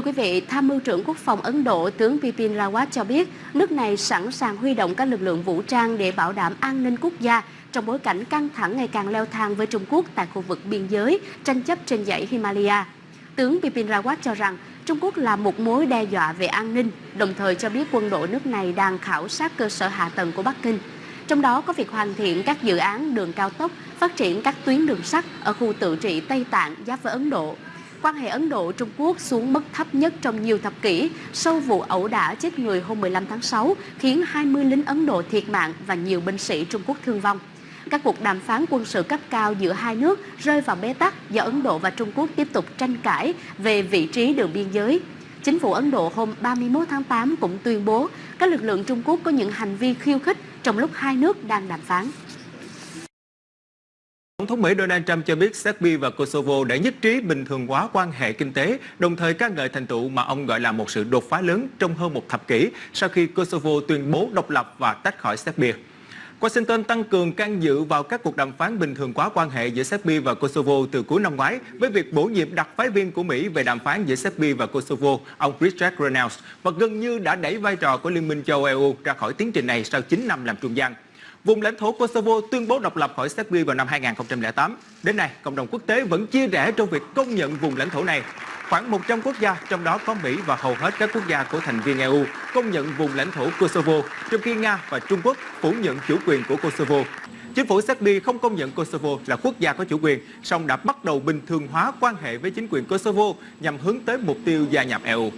Thưa quý vị, Tham mưu trưởng Quốc phòng Ấn Độ tướng Bipin Rawat cho biết nước này sẵn sàng huy động các lực lượng vũ trang để bảo đảm an ninh quốc gia trong bối cảnh căng thẳng ngày càng leo thang với Trung Quốc tại khu vực biên giới, tranh chấp trên dãy Himalaya. Tướng Bipin Rawat cho rằng Trung Quốc là một mối đe dọa về an ninh, đồng thời cho biết quân đội nước này đang khảo sát cơ sở hạ tầng của Bắc Kinh. Trong đó có việc hoàn thiện các dự án đường cao tốc, phát triển các tuyến đường sắt ở khu tự trị Tây Tạng giáp với Ấn Độ. Quan hệ Ấn Độ-Trung Quốc xuống mức thấp nhất trong nhiều thập kỷ sau vụ ẩu đả chết người hôm 15 tháng 6, khiến 20 lính Ấn Độ thiệt mạng và nhiều binh sĩ Trung Quốc thương vong. Các cuộc đàm phán quân sự cấp cao giữa hai nước rơi vào bế tắc do Ấn Độ và Trung Quốc tiếp tục tranh cãi về vị trí đường biên giới. Chính phủ Ấn Độ hôm 31 tháng 8 cũng tuyên bố các lực lượng Trung Quốc có những hành vi khiêu khích trong lúc hai nước đang đàm phán. Thống Mỹ Donald Trump cho biết Serbia và Kosovo đã nhất trí bình thường hóa quan hệ kinh tế, đồng thời ca ngợi thành tựu mà ông gọi là một sự đột phá lớn trong hơn một thập kỷ sau khi Kosovo tuyên bố độc lập và tách khỏi Serbia. Washington tăng cường can dự vào các cuộc đàm phán bình thường hóa quan hệ giữa Serbia và Kosovo từ cuối năm ngoái với việc bổ nhiệm đặc phái viên của Mỹ về đàm phán giữa Serbia và Kosovo, ông Richard Reynolds, và gần như đã đẩy vai trò của Liên minh châu Âu ra khỏi tiến trình này sau 9 năm làm trung gian. Vùng lãnh thổ Kosovo tuyên bố độc lập khỏi Serbia vào năm 2008. Đến nay, cộng đồng quốc tế vẫn chia rẽ trong việc công nhận vùng lãnh thổ này. Khoảng 100 quốc gia, trong đó có Mỹ và hầu hết các quốc gia của thành viên EU, công nhận vùng lãnh thổ Kosovo, trong khi Nga và Trung Quốc phủ nhận chủ quyền của Kosovo. Chính phủ Serbia không công nhận Kosovo là quốc gia có chủ quyền, song đã bắt đầu bình thường hóa quan hệ với chính quyền Kosovo nhằm hướng tới mục tiêu gia nhập EU.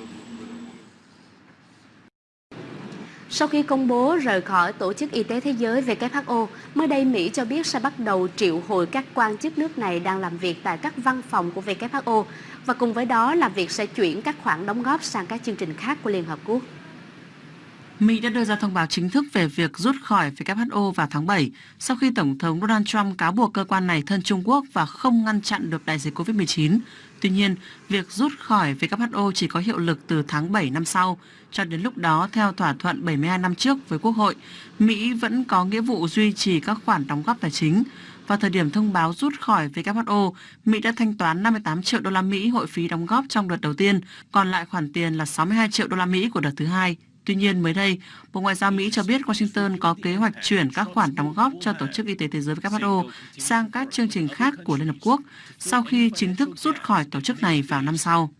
Sau khi công bố rời khỏi Tổ chức Y tế Thế giới WHO, mới đây Mỹ cho biết sẽ bắt đầu triệu hồi các quan chức nước này đang làm việc tại các văn phòng của WHO và cùng với đó là việc sẽ chuyển các khoản đóng góp sang các chương trình khác của Liên Hợp Quốc. Mỹ đã đưa ra thông báo chính thức về việc rút khỏi WHO vào tháng 7 sau khi Tổng thống Donald Trump cáo buộc cơ quan này thân Trung Quốc và không ngăn chặn được đại dịch COVID-19. Tuy nhiên, việc rút khỏi WHO chỉ có hiệu lực từ tháng 7 năm sau. Cho đến lúc đó, theo thỏa thuận 72 năm trước với Quốc hội, Mỹ vẫn có nghĩa vụ duy trì các khoản đóng góp tài chính. Vào thời điểm thông báo rút khỏi WHO, Mỹ đã thanh toán 58 triệu đô la Mỹ hội phí đóng góp trong đợt đầu tiên, còn lại khoản tiền là 62 triệu đô la Mỹ của đợt thứ hai. Tuy nhiên, mới đây, Bộ Ngoại giao Mỹ cho biết Washington có kế hoạch chuyển các khoản đóng góp cho Tổ chức Y tế Thế giới WHO sang các chương trình khác của Liên Hợp Quốc sau khi chính thức rút khỏi tổ chức này vào năm sau.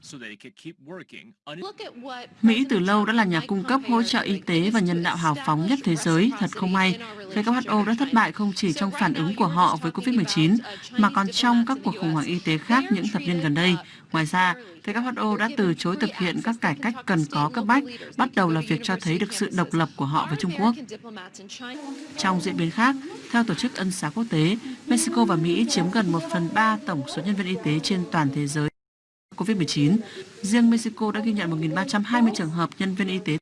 Mỹ từ lâu đã là nhà cung cấp hỗ trợ y tế và nhân đạo hào phóng nhất thế giới. Thật không may, WHO đã thất bại không chỉ trong phản ứng của họ với COVID-19, mà còn trong các cuộc khủng hoảng y tế khác những thập niên gần đây. Ngoài ra, WHO đã từ chối thực hiện các cải cách cần có cấp bách, bắt đầu là việc cho thấy được sự độc lập của họ với Trung Quốc. Trong diễn biến khác, theo Tổ chức Ân xá Quốc tế, Mexico và Mỹ chiếm gần 1 phần 3 tổng số nhân viên y tế trên toàn thế giới COVID-19. Riêng Mexico đã ghi nhận 1.320 trường hợp nhân viên y tế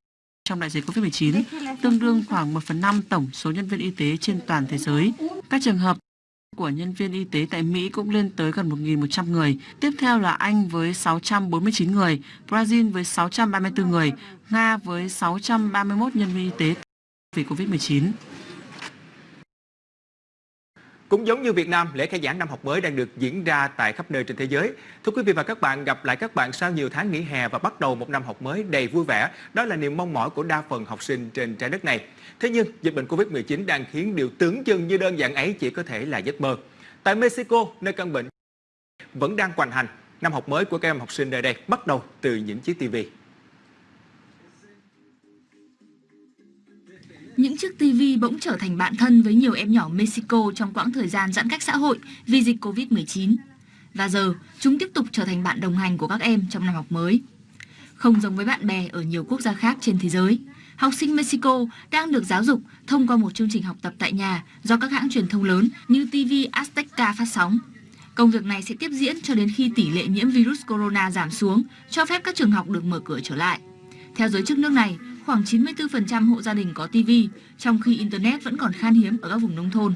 trong đại dịch COVID-19, tương đương khoảng 1 phần 5 tổng số nhân viên y tế trên toàn thế giới. Các trường hợp của nhân viên y tế tại Mỹ cũng lên tới gần 1.100 người. Tiếp theo là Anh với 649 người, Brazil với 634 người, Nga với 631 nhân viên y tế vì COVID-19. Cũng giống như Việt Nam, lễ khai giảng năm học mới đang được diễn ra tại khắp nơi trên thế giới. Thưa quý vị và các bạn, gặp lại các bạn sau nhiều tháng nghỉ hè và bắt đầu một năm học mới đầy vui vẻ. Đó là niềm mong mỏi của đa phần học sinh trên trái đất này. Thế nhưng, dịch bệnh Covid-19 đang khiến điều tưởng chừng như đơn giản ấy chỉ có thể là giấc mơ. Tại Mexico, nơi căn bệnh vẫn đang hoành hành, năm học mới của các em học sinh nơi đây bắt đầu từ những chiếc TV. Những chiếc TV bỗng trở thành bạn thân với nhiều em nhỏ Mexico trong quãng thời gian giãn cách xã hội vì dịch Covid-19. Và giờ, chúng tiếp tục trở thành bạn đồng hành của các em trong năm học mới. Không giống với bạn bè ở nhiều quốc gia khác trên thế giới, học sinh Mexico đang được giáo dục thông qua một chương trình học tập tại nhà do các hãng truyền thông lớn như TV Azteca phát sóng. Công việc này sẽ tiếp diễn cho đến khi tỷ lệ nhiễm virus corona giảm xuống, cho phép các trường học được mở cửa trở lại. Theo giới chức nước này, khoảng 94% hộ gia đình có TV, trong khi Internet vẫn còn khan hiếm ở các vùng nông thôn.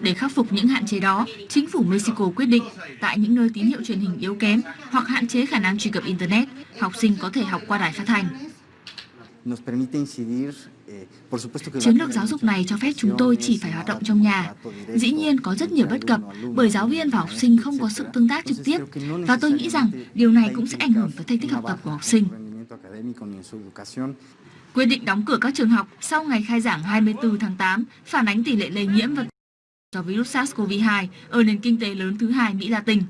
Để khắc phục những hạn chế đó, chính phủ Mexico quyết định tại những nơi tín hiệu truyền hình yếu kém hoặc hạn chế khả năng truy cập Internet, học sinh có thể học qua đài phát thanh. Chiến lược giáo dục này cho phép chúng tôi chỉ phải hoạt động trong nhà. Dĩ nhiên có rất nhiều bất cập bởi giáo viên và học sinh không có sự tương tác trực tiếp và tôi nghĩ rằng điều này cũng sẽ ảnh hưởng tới thành tích học tập của học sinh. Quyết định đóng cửa các trường học sau ngày khai giảng 24 tháng 8 phản ánh tỷ lệ lây nhiễm và do virus SARS-CoV-2 ở nền kinh tế lớn thứ hai Mỹ Latin.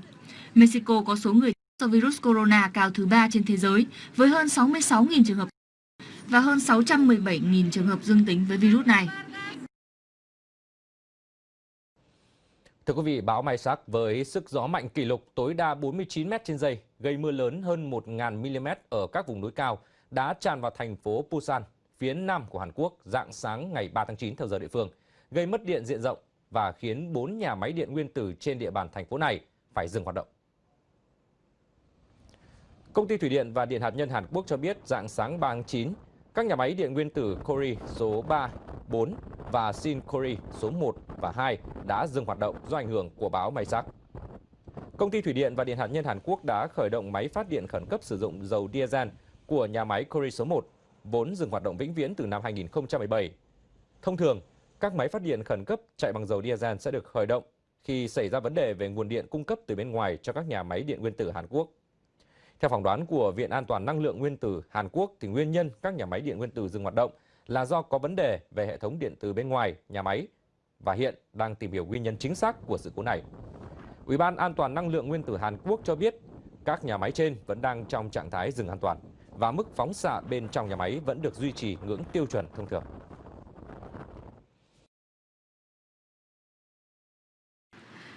Mexico có số người do virus corona cao thứ ba trên thế giới với hơn 66.000 trường hợp và hơn 617.000 trường hợp dương tính với virus này. Thưa quý vị, bão Mai Sắc với sức gió mạnh kỷ lục tối đa 49 m trên giây, gây mưa lớn hơn 1.000 mm ở các vùng núi cao, đã tràn vào thành phố Busan, phía nam của Hàn Quốc dạng sáng ngày 3 tháng 9 theo giờ địa phương, gây mất điện diện rộng và khiến 4 nhà máy điện nguyên tử trên địa bàn thành phố này phải dừng hoạt động. Công ty Thủy điện và Điện hạt nhân Hàn Quốc cho biết dạng sáng 3 tháng 9, các nhà máy điện nguyên tử Kori số 3, 4 và Sinkori số 1 và 2 đã dừng hoạt động do ảnh hưởng của bão sắc. Công ty Thủy điện và Điện hạt nhân Hàn Quốc đã khởi động máy phát điện khẩn cấp sử dụng dầu diesel của nhà máy Kori số 1, vốn dừng hoạt động vĩnh viễn từ năm 2017. Thông thường, các máy phát điện khẩn cấp chạy bằng dầu diesel sẽ được khởi động khi xảy ra vấn đề về nguồn điện cung cấp từ bên ngoài cho các nhà máy điện nguyên tử Hàn Quốc. Theo phỏng đoán của Viện An toàn Năng lượng Nguyên tử Hàn Quốc, thì nguyên nhân các nhà máy điện nguyên tử dừng hoạt động là do có vấn đề về hệ thống điện từ bên ngoài nhà máy và hiện đang tìm hiểu nguyên nhân chính xác của sự cố này. Ủy ban An toàn Năng lượng Nguyên tử Hàn Quốc cho biết các nhà máy trên vẫn đang trong trạng thái dừng an toàn và mức phóng xạ bên trong nhà máy vẫn được duy trì ngưỡng tiêu chuẩn thông thường.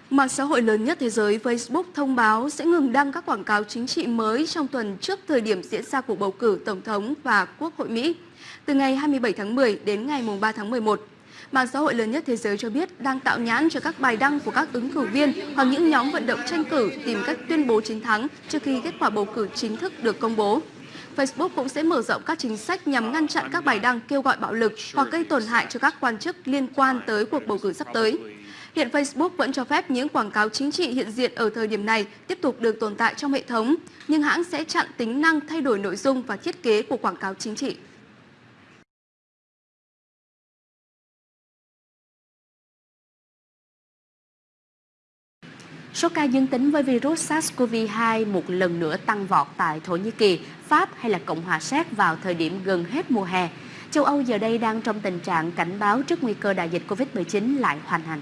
Mạng xã hội lớn nhất thế giới Facebook thông báo sẽ ngừng đăng các quảng cáo chính trị mới trong tuần trước thời điểm diễn ra cuộc bầu cử Tổng thống và Quốc hội Mỹ, từ ngày 27 tháng 10 đến ngày 3 tháng 11. Mạng xã hội lớn nhất thế giới cho biết đang tạo nhãn cho các bài đăng của các ứng cử viên hoặc những nhóm vận động tranh cử tìm cách tuyên bố chiến thắng trước khi kết quả bầu cử chính thức được công bố. Facebook cũng sẽ mở rộng các chính sách nhằm ngăn chặn các bài đăng kêu gọi bạo lực hoặc gây tổn hại cho các quan chức liên quan tới cuộc bầu cử sắp tới. Hiện Facebook vẫn cho phép những quảng cáo chính trị hiện diện ở thời điểm này tiếp tục được tồn tại trong hệ thống, nhưng hãng sẽ chặn tính năng thay đổi nội dung và thiết kế của quảng cáo chính trị. Số ca dương tính với virus SARS-CoV-2 một lần nữa tăng vọt tại Thổ Nhĩ Kỳ, Pháp hay là Cộng hòa Séc vào thời điểm gần hết mùa hè. Châu Âu giờ đây đang trong tình trạng cảnh báo trước nguy cơ đại dịch Covid-19 lại hoành hành.